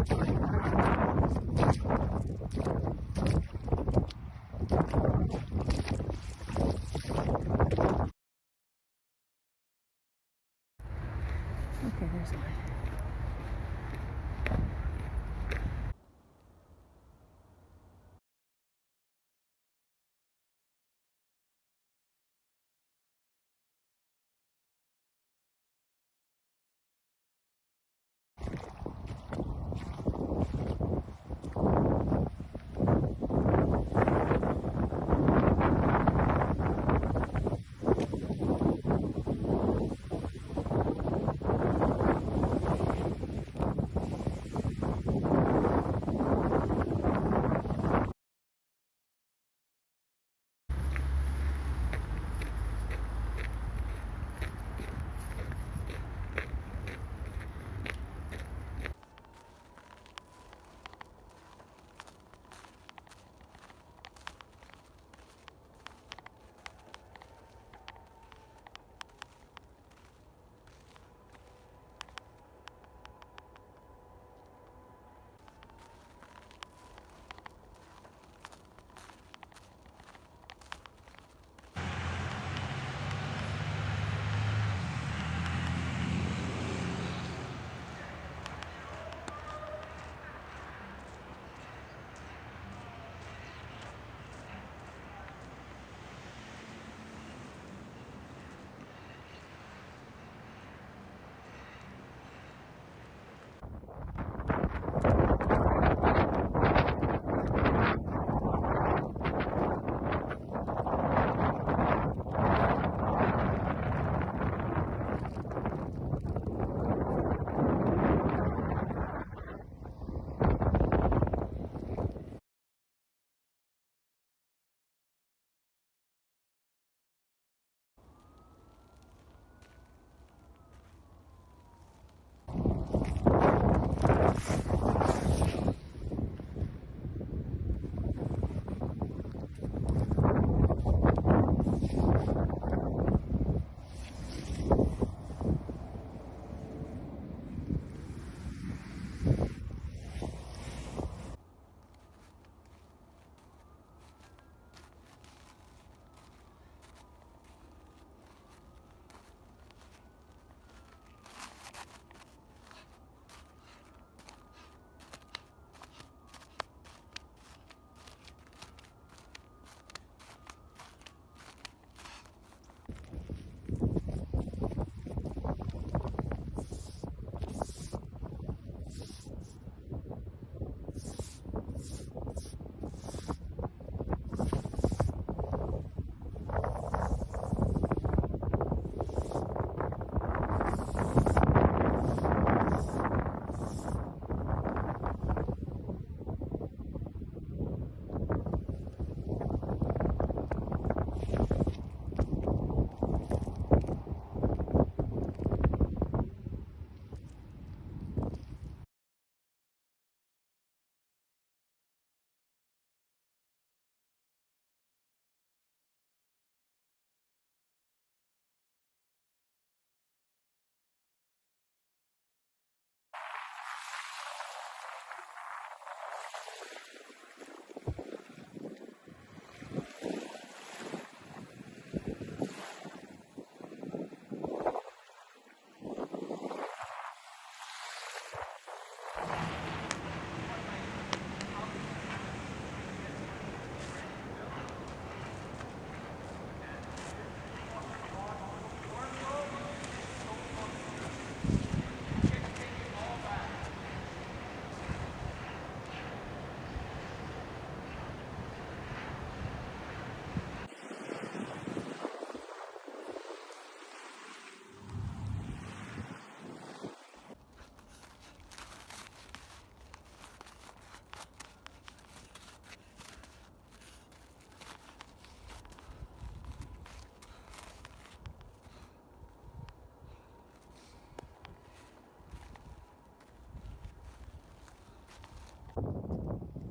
Okay, there's one. うん。